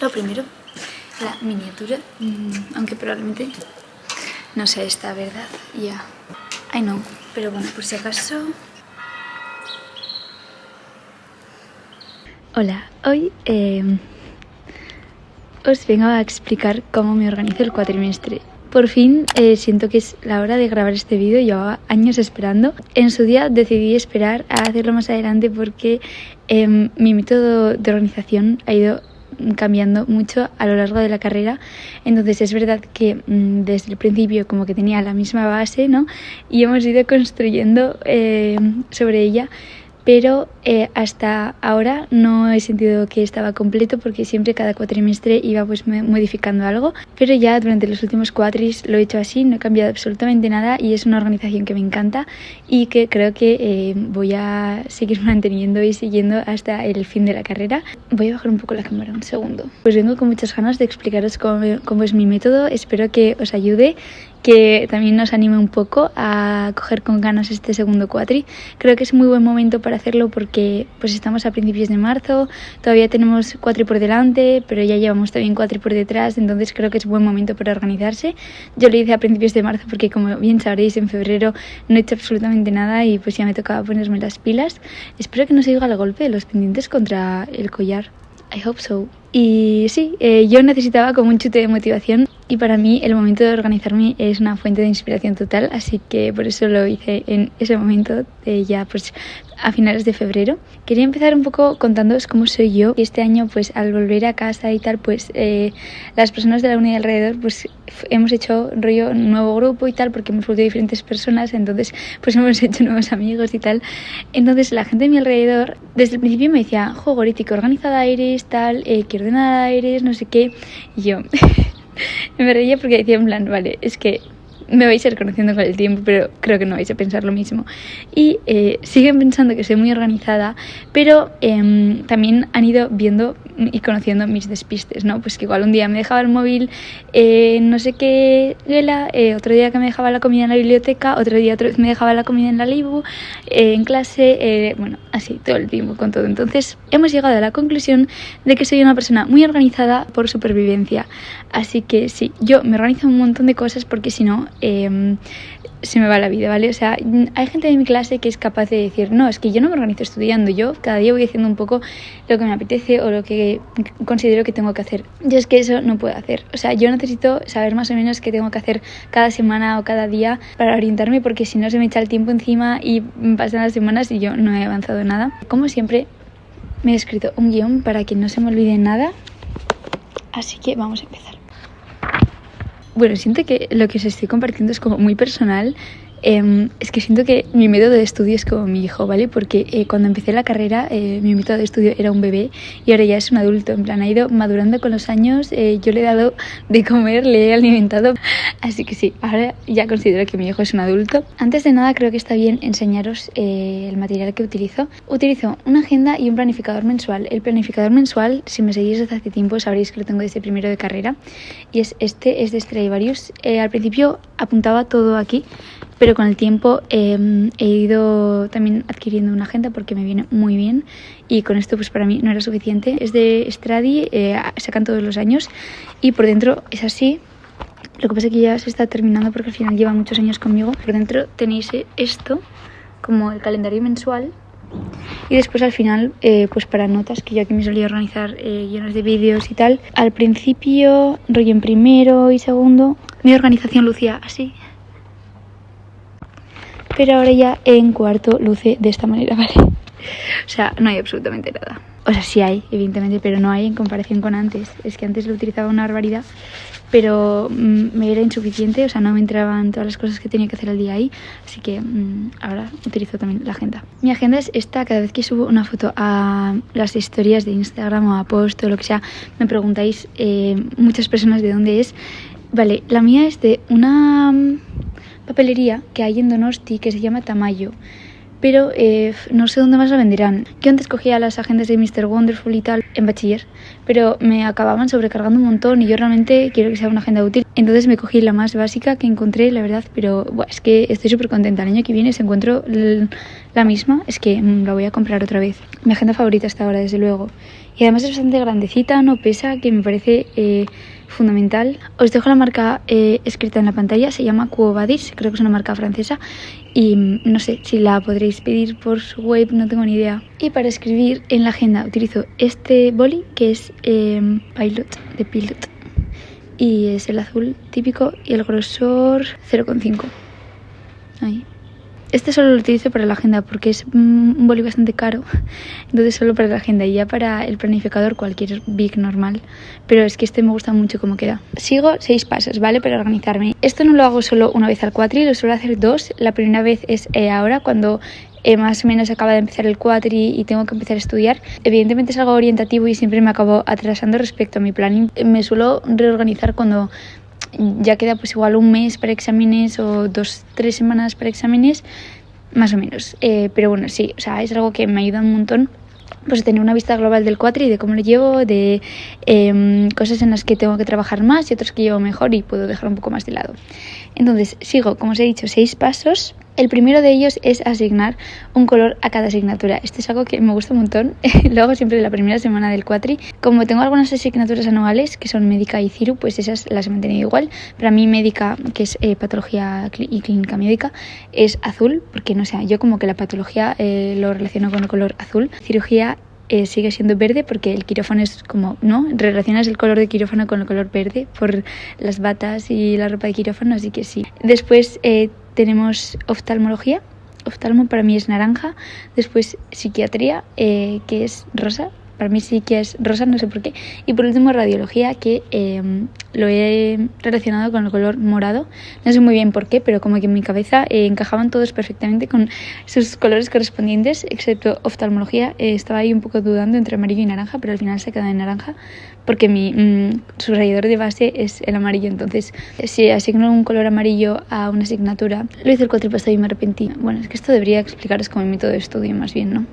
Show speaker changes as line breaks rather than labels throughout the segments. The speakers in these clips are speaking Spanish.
Lo primero, la miniatura, mm, aunque probablemente no sea esta, ¿verdad? Ya, I know, pero bueno, por si acaso... Hola, hoy eh, os vengo a explicar cómo me organizo el cuatrimestre. Por fin eh, siento que es la hora de grabar este vídeo, llevaba años esperando. En su día decidí esperar a hacerlo más adelante porque em, mi método de organización ha ido cambiando mucho a lo largo de la carrera. Entonces es verdad que mm, desde el principio como que tenía la misma base, ¿no? Y hemos ido construyendo eh, sobre ella pero eh, hasta ahora no he sentido que estaba completo porque siempre cada cuatrimestre iba pues modificando algo, pero ya durante los últimos cuatris lo he hecho así, no he cambiado absolutamente nada y es una organización que me encanta y que creo que eh, voy a seguir manteniendo y siguiendo hasta el fin de la carrera. Voy a bajar un poco la cámara un segundo. Pues vengo con muchas ganas de explicaros cómo, cómo es mi método, espero que os ayude que también nos anime un poco a coger con ganas este segundo cuatri. Creo que es muy buen momento para hacerlo porque pues estamos a principios de marzo, todavía tenemos cuatri por delante, pero ya llevamos también cuatri por detrás, entonces creo que es buen momento para organizarse. Yo lo hice a principios de marzo porque como bien sabréis en febrero no he hecho absolutamente nada y pues ya me tocaba ponerme las pilas. Espero que no se oiga el golpe de los pendientes contra el collar. I hope so. Y sí, eh, yo necesitaba como un chute de motivación y para mí el momento de organizarme es una fuente de inspiración total, así que por eso lo hice en ese momento, ya pues a finales de febrero. Quería empezar un poco contándoos cómo soy yo. Y este año pues al volver a casa y tal, pues eh, las personas de la unidad alrededor pues hemos hecho rollo un nuevo grupo y tal, porque hemos vuelto diferentes personas, entonces pues hemos hecho nuevos amigos y tal. Entonces la gente de mi alrededor desde el principio me decía, jo, Gorítico, organizada eres, tal, eres, no sé qué. Y yo... me reía porque decía en plan, vale, es que me vais a ir conociendo con el tiempo, pero creo que no vais a pensar lo mismo. Y eh, siguen pensando que soy muy organizada, pero em, también han ido viendo y conociendo mis despistes, ¿no? Pues que igual un día me dejaba el móvil eh, no sé qué gela, eh, otro día que me dejaba la comida en la biblioteca, otro día otra vez me dejaba la comida en la libu, eh, en clase, bueno, así todo el tiempo con todo. Entonces hemos llegado a la conclusión de que soy una persona muy organizada por supervivencia. Así que sí, yo me organizo un montón de cosas porque si no Em, se me va la vida, ¿vale? O sea, hay gente de mi clase que es capaz de decir, no, es que yo no me organizo estudiando, yo cada día voy haciendo un poco lo que me apetece o lo que considero que tengo que hacer. Yo es que eso no puedo hacer. O sea, yo necesito saber más o menos qué tengo que hacer cada semana o cada día para orientarme porque si no se me echa el tiempo encima y pasan las semanas y yo no he avanzado nada. Como siempre, me he escrito un guion para que no se me olvide nada. Así que vamos a empezar. Bueno, siento que lo que os estoy compartiendo es como muy personal Em, es que siento que mi método de estudio es como mi hijo, ¿vale? Porque eh, cuando empecé la carrera eh, mi método de estudio era un bebé y ahora ya es un adulto, en plan ha ido madurando con los años, eh, yo le he dado de comer, le he alimentado, así que sí, ahora ya considero que mi hijo es un adulto. Antes de nada creo que está bien enseñaros el material que utilizo. Utilizo una agenda y un planificador mensual. El planificador mensual, si me seguís desde hace tiempo, sabréis que lo tengo desde primero de carrera y es este, es de Stradivarius. al principio apuntaba todo aquí pero con el tiempo em, he ido también adquiriendo una agenda porque me viene muy bien y con esto pues para mí no era suficiente. Es de Stradi, eh, sacan todos los años y por dentro es así. Lo que pasa es que ya se está terminando porque al final lleva muchos años conmigo. Por dentro tenéis esto como el calendario mensual y después al final, eh, pues para notas, que yo aquí me solía organizar eh, de vídeos y tal. Al principio, rollo en primero y segundo, mi organización lucía así pero ahora ya en cuarto luce de esta manera, ¿vale? O sea, no hay absolutamente nada. O sea, sí hay, evidentemente, pero no hay en comparación con antes. Es que antes lo utilizaba una barbaridad, pero mm, me era insuficiente, o sea, no me entraban todas las cosas que tenía que hacer al día ahí, así que mm, ahora utilizo también la agenda. Mi agenda es esta, cada vez que subo una foto a las historias de Instagram o a post o lo que sea, me preguntáis eh, muchas personas de dónde es. Vale, la mía es de una papelería que hay en Donosti que se llama Tamayo. Pero eh, no sé dónde más la venderán. Yo antes cogía las agendas de Mr. Wonderful y tal en bachiller, pero me acababan sobrecargando un montón y yo realmente quiero que sea una agenda útil. Entonces me cogí la más básica que encontré, la verdad, pero es que estoy súper contenta. El año que viene, si encuentro la misma, es que mm, la voy a comprar otra vez. Mi agenda favorita hasta ahora, desde luego. y además es bastante grandecita, no pesa, que me parece eh, fundamental. Os dejo la marca eh, escrita en la pantalla, se llama Quo Vadis, creo que es una marca francesa y mm, no sé si la podréis pedir por su web, no tengo ni idea. Y para escribir en la agenda utilizo este boli que es em, Pilot de Pilot y es el azul típico y el grosor 0,5. Ahí. Este solo lo utilizo para la agenda porque es un boli bastante caro, entonces solo para la agenda y ya para el planificador cualquier big normal, pero es que este me gusta mucho cómo queda. Sigo seis pasos, ¿vale? Para organizarme. Esto no lo hago solo una vez al cuatri, lo suelo hacer dos. La primera vez es eh, ahora cuando eh, más o menos acaba de empezar el cuatri y tengo que empezar a estudiar. Evidentemente es algo orientativo y siempre me acabo atrasando respecto a mi planning. Me suelo reorganizar cuando ya queda pues igual un mes para exámenes o dos, tres semanas para exámenes, más o menos. Eh, pero bueno, sí, o sea, es algo que me ayuda un montón pues tener una vista global del cuatri, de cómo lo llevo, de em, cosas en las que tengo que trabajar más y otras que llevo mejor y puedo dejar un poco más de lado. Entonces, sigo, como os he dicho, seis pasos el primero de ellos es asignar un color a cada asignatura. Esto es algo que me gusta un montón. Lo hago siempre la primera semana del cuatri. Como tengo algunas asignaturas anuales que son médica y ciru, pues esas las he mantenido igual. Para mí médica, que es eh, patología y clínica médica, es azul, porque no sé, yo como que la patología eh, lo relaciono con el color azul. Cirugía eh, sigue siendo verde porque el quirófano es como, ¿no? Relacionas el color de quirófano con el color verde por las batas y la ropa de quirófano, así que sí. Después tenemos oftalmología. Oftalmo para mí es naranja. Después psiquiatría, eh, que es rosa para mí sí que es rosa, no sé por qué. Y por último, radiología, que em, lo he relacionado con el color morado. No sé muy bien por qué, pero como que en mi cabeza eh, encajaban todos perfectamente con sus colores correspondientes, excepto oftalmología. Eh, estaba ahí un poco dudando entre amarillo y naranja, pero al final se queda en naranja porque mi mm, subrayador de base es el amarillo. Entonces, si asigno un color amarillo a una asignatura, lo hice el cuatripasado y me arrepentí. Bueno, es que esto debería explicaros como mi método de estudio más bien, ¿no?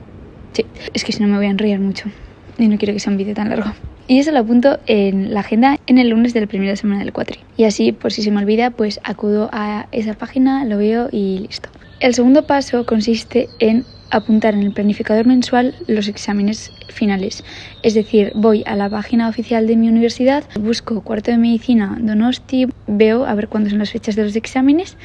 Sí, es que si no me voy a enrollar mucho y no quiero que sea un vídeo tan largo. Y eso lo apunto en la agenda en el lunes de la primera semana del cuatri. Y así, por si se me olvida, pues acudo a esa página, lo veo y listo. El segundo paso consiste en apuntar en el planificador mensual los exámenes finales. Es decir, voy a la página oficial de mi universidad, busco cuarto de medicina Donosti, veo a ver cuándo son las fechas de los exámenes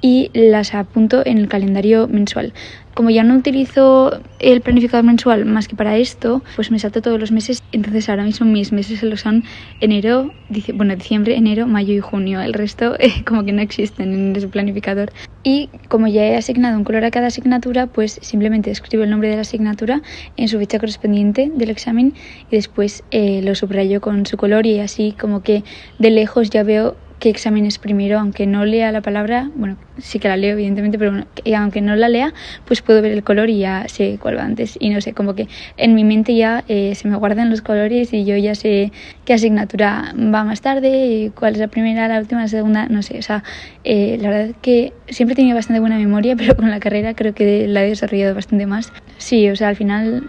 y las apunto en el calendario mensual. Como ya no utilizo el planificador mensual más que para esto, pues me salto todos los meses. Entonces ahora mismo mis meses solo son enero, bueno, diciembre, enero, mayo y junio. El resto eh, como que no existen en ese planificador. Y como ya he asignado un color a cada asignatura, pues simplemente escribo el nombre de la asignatura en su fecha correspondiente del examen y después eh, lo subrayo con su color y así como que de lejos ya veo qué examen es primero, aunque no lea la palabra, bueno, sí que la leo evidentemente, pero aunque no la lea, pues puedo ver el color y ya sé cuál va antes. Y no sé, como que en mi mente ya eh, se me guardan los colores y yo ya sé qué asignatura va más tarde, y cuál es la primera, la última, la segunda, no sé. O sea, eh, la verdad que siempre he tenido bastante buena memoria, pero con la carrera creo que la he desarrollado bastante más. Sí, o sea, al final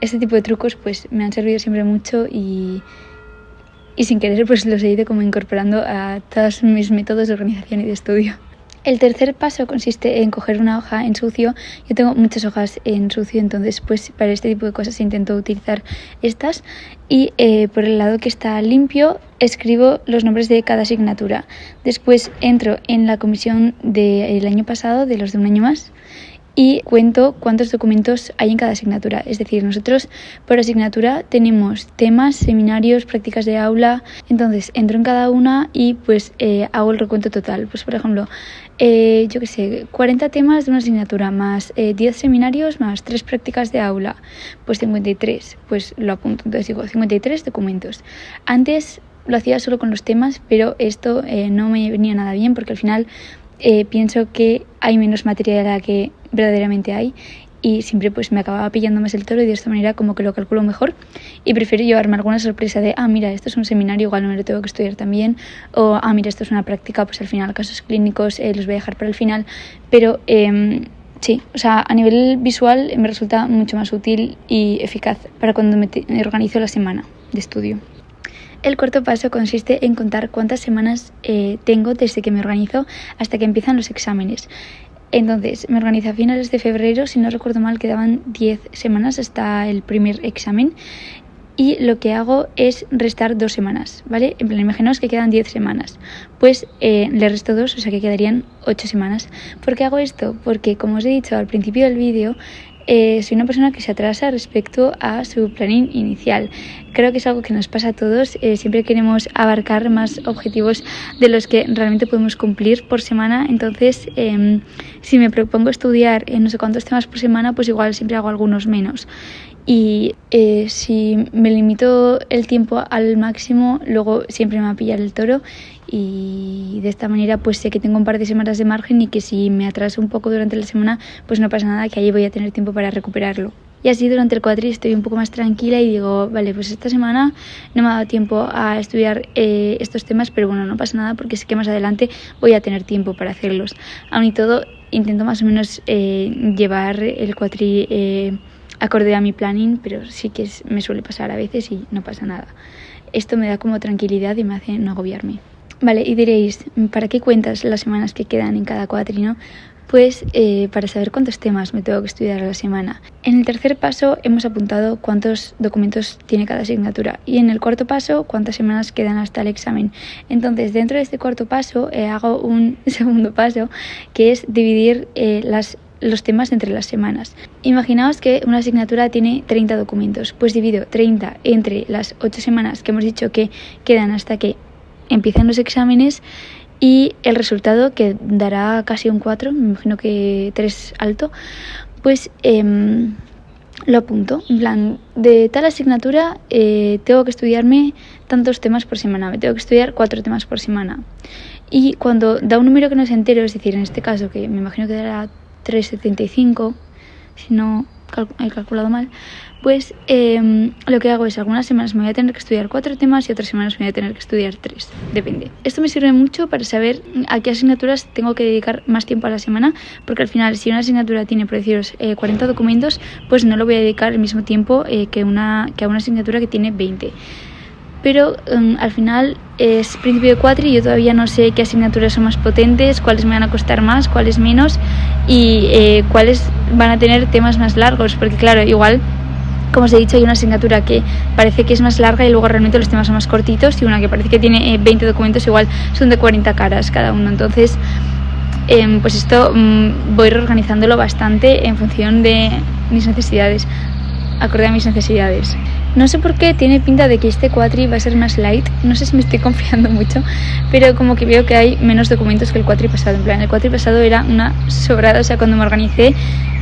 este tipo de trucos pues me han servido siempre mucho y y sin querer pues los he ido como incorporando a todos mis métodos de organización y de estudio. El tercer paso consiste en coger una hoja en sucio. Yo tengo muchas hojas en sucio, entonces pues para este tipo de cosas intento utilizar estas. Y eh, por el lado que está limpio escribo los nombres de cada asignatura. Después entro en la comisión del año pasado, de los de un año más, y cuento cuántos documentos hay en cada asignatura. Es decir, nosotros por asignatura tenemos temas, seminarios, prácticas de aula. Entonces entro en cada una y pues eh, hago el recuento total. Pues por ejemplo, eh, yo qué sé, 40 temas de una asignatura más 10 eh, seminarios más 3 prácticas de aula. Pues 53, pues lo apunto. Entonces digo 53 documentos. Antes lo hacía solo con los temas, pero esto no me venía nada bien porque al final pienso que hay menos materia de la que verdaderamente hay y siempre pues me acababa pillando más el toro y de esta manera como que lo calculo mejor. Y prefiero llevarme alguna sorpresa de ah mira esto es un seminario igual no me lo tengo que estudiar también o ah mira esto es una práctica pues al final casos clínicos eh, los voy a dejar para el final pero eh, sí o sea a nivel visual me resulta mucho más útil y eficaz para cuando me, organizo la semana de estudio el cuarto paso consiste en contar cuántas semanas eh, tengo desde que me organizo hasta que empiezan los exámenes. Entonces, me organizé a finales de febrero, si no recuerdo mal, quedaban 10 semanas hasta el primer examen. y lo que hago es restar dos semanas, ¿vale? En plan, imaginaos que quedan 10 semanas, pues eh, le resto dos, o sea que quedarían 8 semanas. ¿Por qué hago esto? Porque como os he dicho al principio del vídeo, eh, soy una persona que se atrasa respecto a su planning inicial. Creo que es algo que nos pasa a todos. Eh, siempre queremos abarcar más objetivos de los que realmente podemos cumplir por semana. Entonces, em, si me propongo estudiar en no sé cuántos temas por semana, pues igual siempre hago algunos menos y eh, si me limito el tiempo al máximo, luego siempre me va a pillar el toro y de esta manera pues sé que tengo un par de semanas de margen y que si me atraso un poco durante la semana pues no pasa nada, que ahí voy a tener tiempo para recuperarlo. Y así durante el cuatri estoy un poco más tranquila y digo, vale, pues esta semana no me ha dado tiempo a estudiar eh, estos temas, pero bueno, no pasa nada porque sé que más adelante voy a tener tiempo para hacerlos. Aún y todo, intento más o menos eh, llevar el cuatri acorde a mi planning, pero sí que me suele pasar a veces y no pasa nada. Esto me da como tranquilidad y me hace no agobiarme. Vale, y diréis, ¿para qué cuentas las semanas que quedan en cada cuatrino? Pues eh, para saber cuántos temas me tengo que estudiar a la semana. En el tercer paso hemos apuntado cuántos documentos tiene cada asignatura y en el cuarto paso cuántas semanas quedan hasta el examen. Entonces dentro de este cuarto paso eh, hago un segundo paso que es dividir eh, los temas entre las semanas. Imaginaos que una asignatura tiene 30 documentos, pues divido 30 entre las 8 semanas que hemos dicho que quedan hasta que empiezan los exámenes y el resultado que dará casi un 4, me imagino que 3 alto, pues em, lo apunto. En plan, de tal asignatura eh, tengo que estudiarme tantos temas por semana, me tengo que estudiar 4 temas por semana. Y cuando da un número que no es entero, es decir, en este caso que me imagino que dará 3,75, si no he calculado mal, pues em, lo que hago es algunas semanas me voy a tener que estudiar cuatro temas y otras semanas me voy a tener que estudiar tres, depende. Esto me sirve mucho para saber a qué asignaturas tengo que dedicar más tiempo a la semana, porque al final si una asignatura tiene, por deciros, 40 eh, documentos, pues no lo voy a dedicar el mismo tiempo eh, que, una, que a una asignatura que tiene 20 pero em, al final es principio de cuatri y yo todavía no sé qué asignaturas son más potentes, cuáles me van a costar más, cuáles menos y eh, cuáles van a tener temas más largos, porque claro, igual como os he dicho, hay una asignatura que parece que es más larga y luego realmente los temas son más cortitos y una que parece que tiene 20 eh, documentos igual son de 40 caras cada uno. Entonces, em, pues esto mm, voy reorganizándolo bastante en función de mis necesidades, acorde a mis necesidades. No sé por qué tiene pinta de que este cuatri va a ser más light. No sé si me estoy confiando mucho, pero como que veo que hay menos documentos que el cuatri pasado. En plan, el cuatri pasado era una sobrada. O sea, cuando me organicé,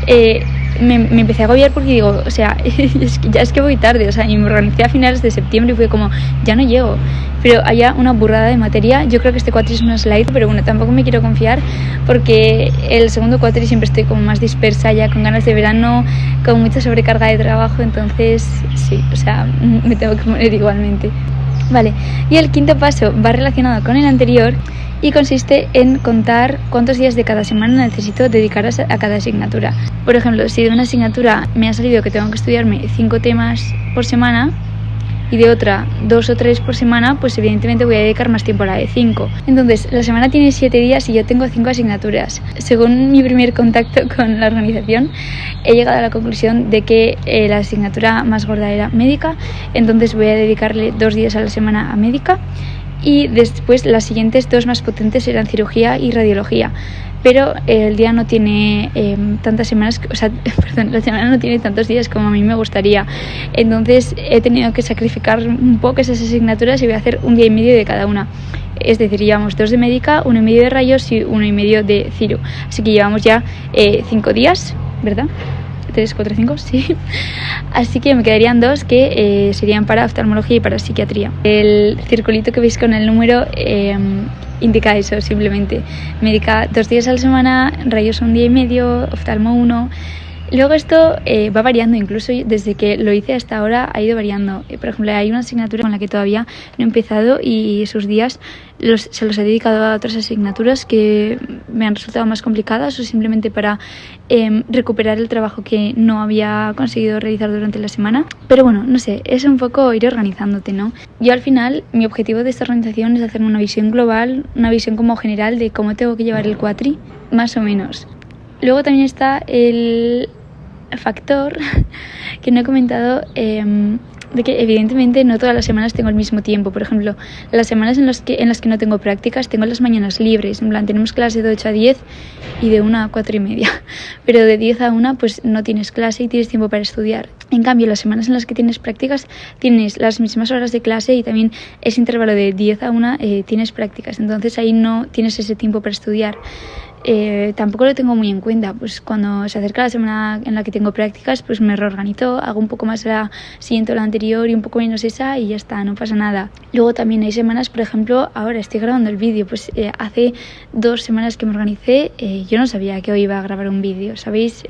eh, me, empecé a agobiar porque digo, o sea, ya es que voy tarde. O sea, y me organicé a finales de septiembre y fue como, ya no llego. Pero haya una burrada de materia. Yo creo que este cuatri es más light, pero bueno, tampoco me quiero confiar porque el segundo cuatri siempre estoy como más dispersa, ya con ganas de verano, con mucha sobrecarga de trabajo. Entonces, sí, o sea, me tengo que poner igualmente. Vale, y el quinto paso va relacionado con el anterior y consiste en contar cuántos días de cada semana necesito dedicar a cada asignatura. Por ejemplo, si de una asignatura me ha salido que tengo que estudiarme cinco temas por semana, y de otra dos o tres por semana, pues evidentemente voy a dedicar más tiempo a la de cinco. Entonces, la semana tiene siete días y yo tengo cinco asignaturas. Según mi primer contacto con la organización, he llegado a la conclusión de que eh, la asignatura más gorda era médica, entonces voy a dedicarle dos días a la semana a médica y después las siguientes dos más potentes eran cirugía y radiología pero el día no tiene em, tantas semanas, o sea, perdón, la semana no tiene tantos días como a mí me gustaría. Entonces he tenido que sacrificar un poco esas asignaturas y voy a hacer un día y medio de cada una. Es decir, llevamos dos de médica, uno y medio de rayos y uno y medio de ciro. Así que llevamos ya eh, cinco días, ¿verdad? 3, 4, 5, sí. Así que me quedarían dos que eh, serían para oftalmología y para psiquiatría. El circulito que veis con el número em, indica eso simplemente. Médica dos días a la semana, rayos un día y medio, oftalmo uno. Luego esto eh, va variando, incluso desde que lo hice hasta ahora ha ido variando. Eh, por ejemplo, hay una asignatura con la que todavía no he empezado y esos días se los he dedicado a otras asignaturas que me han resultado más complicadas o simplemente para em, recuperar el trabajo que no había conseguido realizar durante la semana. Pero bueno, no sé, es un poco ir organizándote, ¿no? Yo al final, mi objetivo de esta organización es hacerme una visión global, una visión como general de cómo tengo que llevar el cuatri, más o menos. Luego también está el factor que no he comentado, em, de que evidentemente no todas las semanas tengo el mismo tiempo. Por ejemplo, las semanas en las que, en las que no tengo prácticas tengo las mañanas libres. En plan, tenemos clase de 8 a 10 y de 1 a 4 y media. Pero de 10 a 1 pues no tienes clase y tienes tiempo para estudiar. En cambio, las semanas en las que tienes prácticas tienes las mismas horas de clase y también ese intervalo de 10 a 1 eh, tienes prácticas. Entonces ahí no tienes ese tiempo para estudiar. Eh, tampoco lo tengo muy en cuenta. Pues cuando se acerca la semana en la que tengo prácticas, pues me reorganizo, hago un poco más la siguiente o la anterior y un poco menos esa y ya está, no pasa nada. Luego también hay semanas, por ejemplo, ahora estoy grabando el vídeo, pues eh, hace dos semanas que me organicé, eh, yo no sabía que hoy iba a grabar un vídeo, ¿sabéis?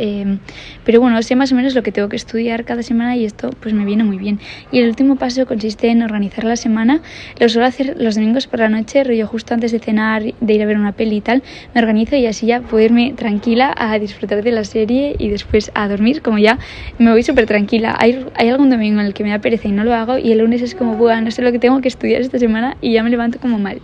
pero bueno, sé más o menos lo que tengo que estudiar cada semana y esto pues me viene muy bien. Y el último paso consiste en organizar la semana. Lo suelo hacer los domingos por la noche, rollo justo antes de cenar, de ir a ver una peli y tal, me organizo y así ya puedo irme tranquila a disfrutar de la serie y después a dormir, como ya me voy súper tranquila. Hay, hay algún domingo en el que me da pereza y no lo hago y el lunes es como, bueno, no sé lo que tengo que estudiar esta semana y ya me levanto como mal.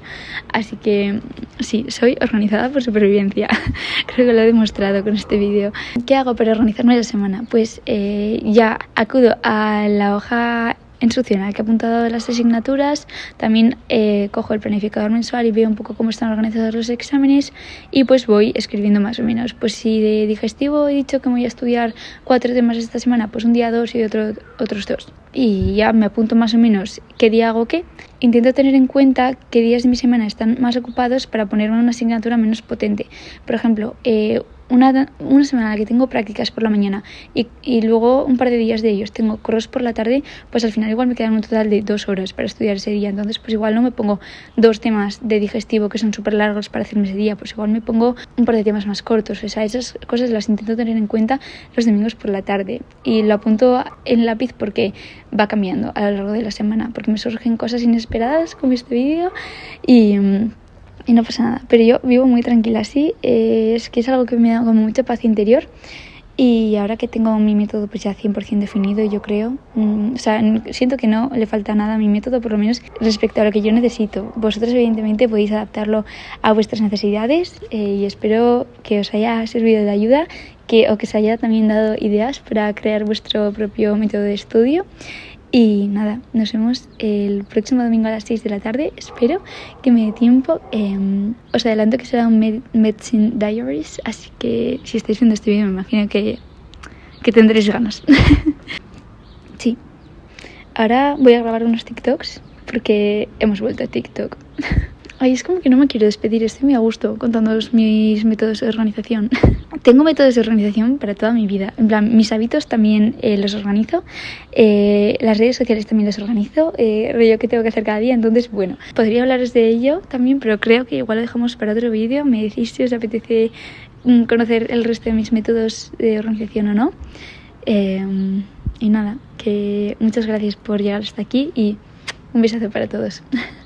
Así que sí, soy organizada por supervivencia. Creo que lo he demostrado con este vídeo. ¿Qué hago para organizarme la semana? Pues eh, ya acudo a la hoja su que he apuntado las asignaturas, también eh, cojo el planificador mensual y veo un poco cómo están organizados los exámenes y pues voy escribiendo más o menos. Pues si de digestivo he dicho que voy a estudiar cuatro temas esta semana, pues un día dos y otro, otros dos. Y ya me apunto más o menos qué día hago qué. Intento tener en cuenta qué días de mi semana están más ocupados para ponerme una asignatura menos potente. Por ejemplo, eh, una, una, semana en la que tengo prácticas por la mañana y, y, luego un par de días de ellos tengo corros por la tarde, pues al final igual me quedan un total de dos horas para estudiar ese día. Entonces, pues igual no me pongo dos temas de digestivo que son súper largos para hacerme ese día, pues igual me pongo un par de temas más cortos. O sea, esas cosas las intento tener en cuenta los domingos por la tarde y lo apunto en lápiz porque va cambiando a lo largo de la semana, porque me surgen cosas inesperadas con este vídeo y mm, y no pasa nada. Pero yo vivo muy tranquila así, eh, es que es algo que me da como mucha paz interior. Y ahora que tengo mi método pues ya 100% definido, yo creo, mm, o sea, siento que no le falta nada a mi método, por lo menos respecto a lo que yo necesito. Vosotros evidentemente podéis adaptarlo a vuestras necesidades eh, y espero que os haya servido de ayuda que, o que os haya también dado ideas para crear vuestro propio método de estudio. Y nada, nos vemos el próximo domingo a las 6 de la tarde. Espero que me dé tiempo. Em, os adelanto que será un Medicine Diaries, así que si estáis viendo este vídeo me imagino que, que tendréis ganas. sí. Ahora voy a grabar unos TikToks porque hemos vuelto a TikTok. Ay, es como que no me quiero despedir, estoy muy a gusto contando mis métodos de organización. Tengo métodos de organización para toda mi vida. En plan, mis hábitos también eh, los organizo, eh, las redes sociales también las organizo, eh, que tengo que hacer cada día. Entonces, bueno, podría hablaros de ello también, pero creo que igual lo dejamos para otro vídeo. Me decís si os apetece mm, conocer el resto de mis métodos de organización o no. Em, y nada, que muchas gracias por llegar hasta aquí y un besazo para todos.